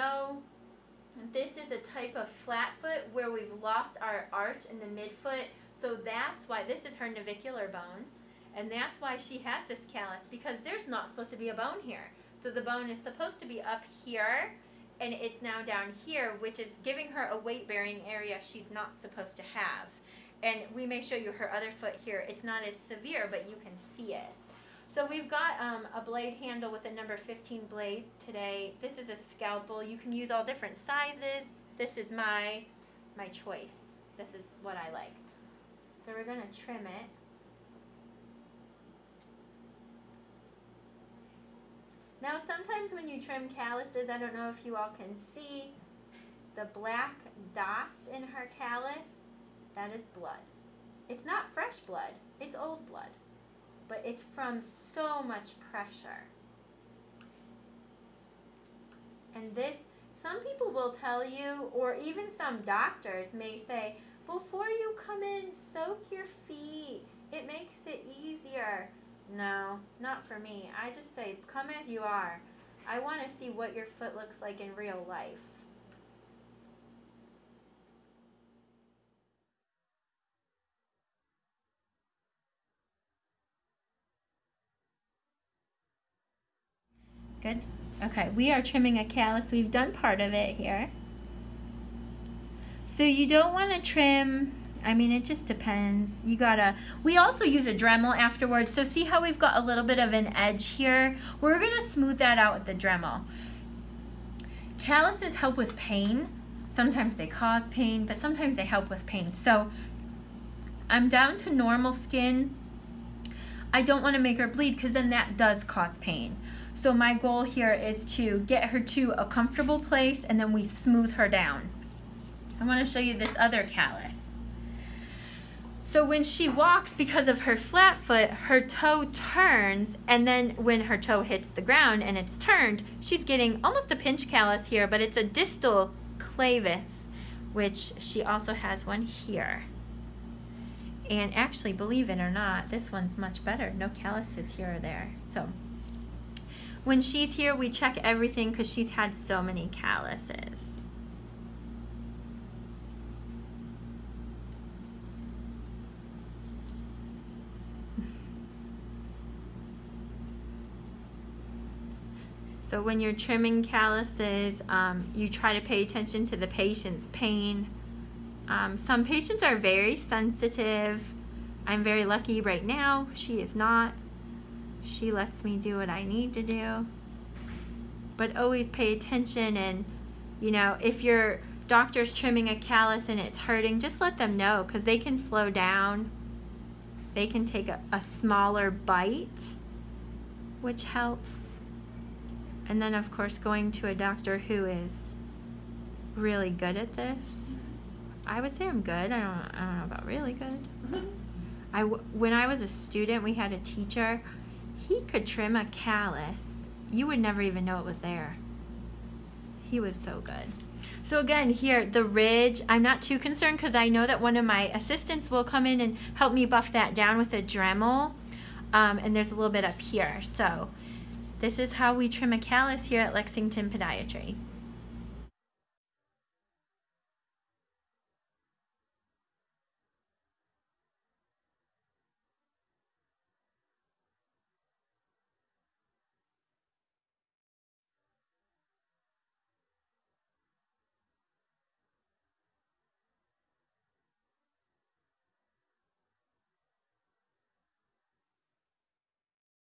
know this is a type of flat foot where we've lost our arch in the midfoot. So that's why this is her navicular bone. And that's why she has this callus because there's not supposed to be a bone here. So the bone is supposed to be up here and it's now down here, which is giving her a weight bearing area she's not supposed to have. And we may show you her other foot here. It's not as severe, but you can see it. So we've got um, a blade handle with a number 15 blade today. This is a scalpel. You can use all different sizes. This is my, my choice. This is what I like. So we're going to trim it. Now sometimes when you trim calluses, I don't know if you all can see the black dots in her callus, that is blood. It's not fresh blood, it's old blood, but it's from so much pressure. And this, some people will tell you, or even some doctors may say, before you come in, soak your feet. It makes it easier. No, not for me. I just say, come as you are. I want to see what your foot looks like in real life. Good. Okay, we are trimming a callus. We've done part of it here. So you don't want to trim I mean, it just depends. You gotta, we also use a Dremel afterwards. So see how we've got a little bit of an edge here? We're gonna smooth that out with the Dremel. Calluses help with pain. Sometimes they cause pain, but sometimes they help with pain. So I'm down to normal skin. I don't wanna make her bleed because then that does cause pain. So my goal here is to get her to a comfortable place and then we smooth her down. I wanna show you this other callus. So when she walks, because of her flat foot, her toe turns, and then when her toe hits the ground and it's turned, she's getting almost a pinch callus here, but it's a distal clavus, which she also has one here. And actually, believe it or not, this one's much better. No calluses here or there. So when she's here, we check everything because she's had so many calluses. So when you're trimming calluses, um, you try to pay attention to the patient's pain. Um, some patients are very sensitive. I'm very lucky right now. She is not. She lets me do what I need to do. But always pay attention and, you know, if your doctor's trimming a callus and it's hurting, just let them know because they can slow down. They can take a, a smaller bite, which helps. And then, of course, going to a doctor who is really good at this. I would say I'm good. I don't, I don't know about really good. I, when I was a student, we had a teacher. He could trim a callus. You would never even know it was there. He was so good. So again, here, the ridge, I'm not too concerned because I know that one of my assistants will come in and help me buff that down with a Dremel. Um, and there's a little bit up here. So this is how we trim a callus here at Lexington Podiatry.